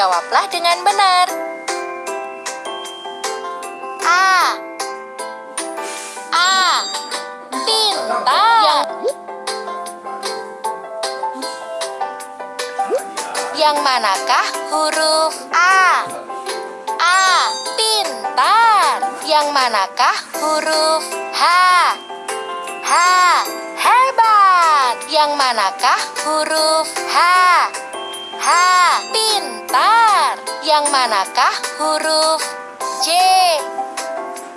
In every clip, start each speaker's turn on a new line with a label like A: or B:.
A: jawablah dengan benar. A. A. Pintar. Yang manakah huruf A? A. Pintar. Yang manakah huruf H? H. Hebat. Yang manakah huruf H? H. Pintar. Yang manakah huruf J?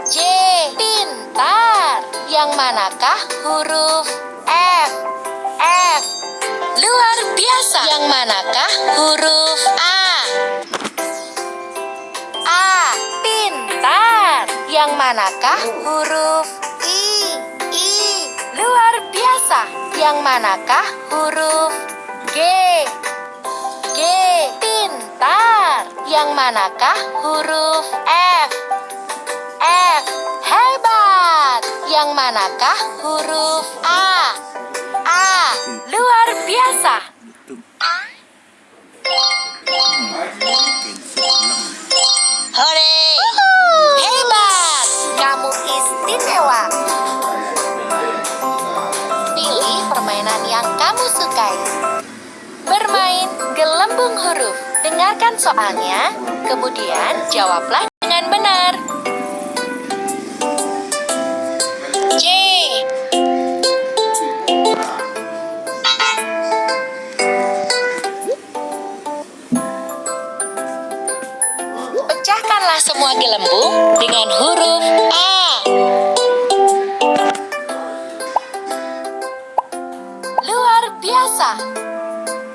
A: J. Pintar. Yang manakah huruf F? F. Luar biasa. Yang manakah huruf A? A. Pintar. Yang manakah huruf I? I. Luar biasa. Yang manakah huruf G? Yang manakah huruf F? F. Hebat. Yang manakah huruf Dengarkan soalnya, kemudian jawablah dengan benar. J. Pecahkanlah semua gelembung dengan huruf A. Luar biasa.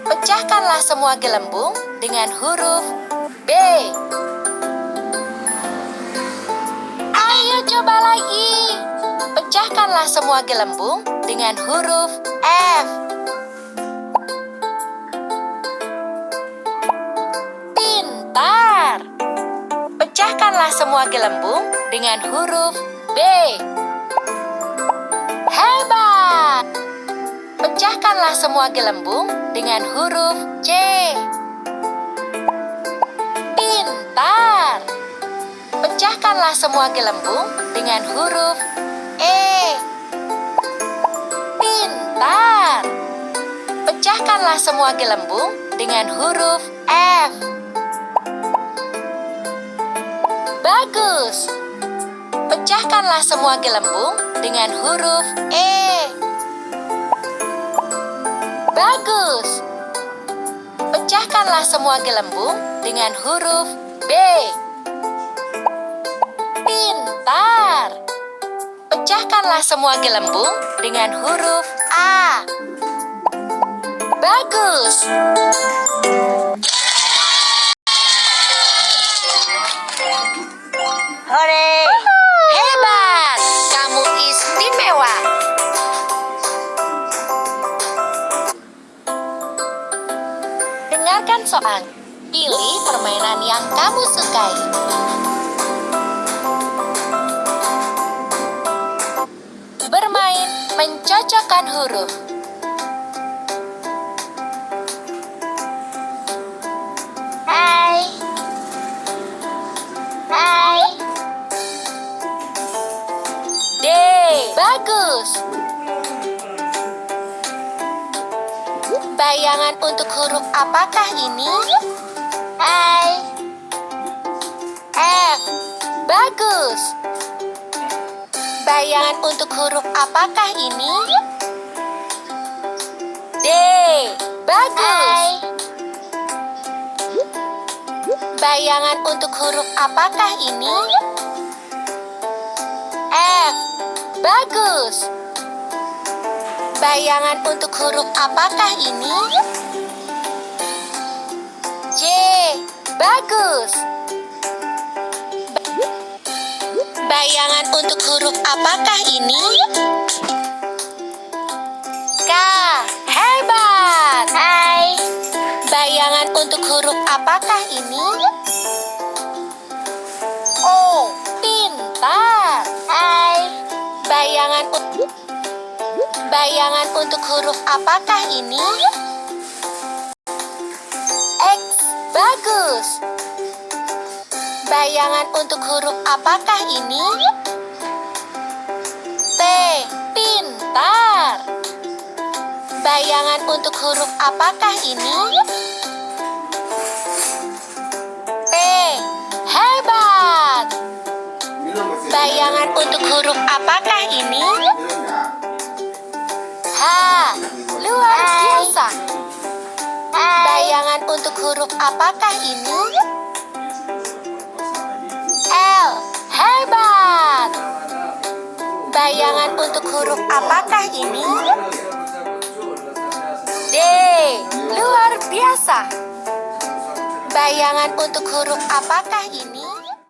A: Pecahkanlah semua gelembung dengan huruf B. Ayo coba lagi. Pecahkanlah semua gelembung dengan huruf F. Pintar. Pecahkanlah semua gelembung dengan huruf B. Hebat. Pecahkanlah semua gelembung dengan huruf C. Pintar. Pecahkanlah semua gelembung dengan huruf E. Pintar. Pecahkanlah semua gelembung dengan huruf F. Bagus. Pecahkanlah semua gelembung dengan huruf E. Bagus. Pecahkanlah semua gelembung dengan huruf B. Pintar. Pecahkanlah semua gelembung dengan huruf A. Bagus. Hore! Hebat! Kamu istimewa. Dengarkan soal. Pilih permainan yang kamu sukai. Bermain mencocokkan huruf. Hai. Hai. D. Bagus. Bayangan untuk huruf apakah ini? Hai. F. Bagus. Bayangan untuk huruf apakah ini? D. Bagus. Bayangan untuk huruf apakah ini? F. Bagus. Bayangan untuk huruf apakah ini? Bagus. Bayangan untuk huruf apakah ini? K. Hebat. Hai. Bayangan untuk huruf apakah ini? O. Pintar. Hai. Bayangan Bayangan untuk huruf apakah ini? Bagus. Bayangan untuk huruf apakah ini? T. Pintar. Bayangan untuk huruf apakah ini? P. Hebat. Bayangan untuk huruf apakah ini? Huruf apakah ini? L. Hebat. Bayangan untuk huruf apakah ini? D. Luar biasa. Bayangan untuk huruf apakah ini?